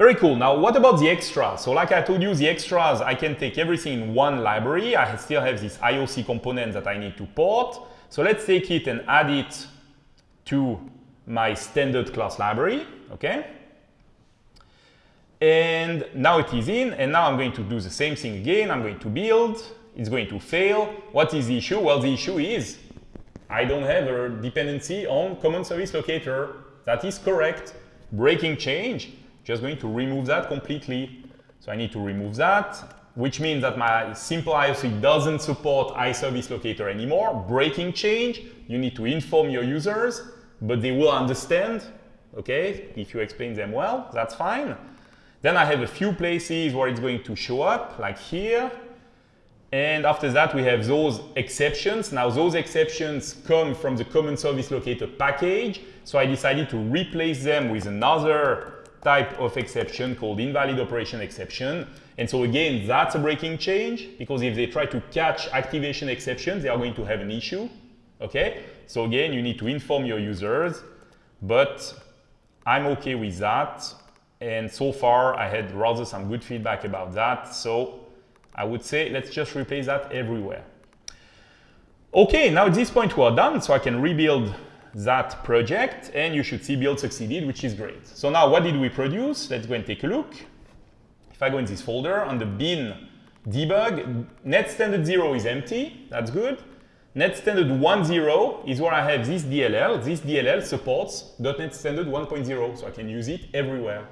Very cool. Now, what about the extras? So like I told you, the extras, I can take everything in one library. I still have this IOC component that I need to port. So let's take it and add it to my standard class library, okay? And now it is in, and now I'm going to do the same thing again. I'm going to build, it's going to fail. What is the issue? Well, the issue is I don't have a dependency on common service locator. That is correct. Breaking change, just going to remove that completely. So I need to remove that, which means that my simple IOC doesn't support IServiceLocator anymore. Breaking change, you need to inform your users, but they will understand, okay? If you explain them well, that's fine. Then I have a few places where it's going to show up, like here. And after that, we have those exceptions. Now, those exceptions come from the common service locator package. So I decided to replace them with another type of exception called invalid operation exception. And so again, that's a breaking change because if they try to catch activation exceptions, they are going to have an issue. Okay? So again, you need to inform your users, but I'm okay with that. And so far, I had rather some good feedback about that. So I would say let's just replace that everywhere. Okay, now at this point we are done, so I can rebuild that project and you should see build succeeded, which is great. So now what did we produce? Let's go and take a look. If I go in this folder on the bin debug, net standard 0 is empty, that's good. Net standard 1.0 is where I have this DLL. This DLL supports .NET standard 1.0, so I can use it everywhere.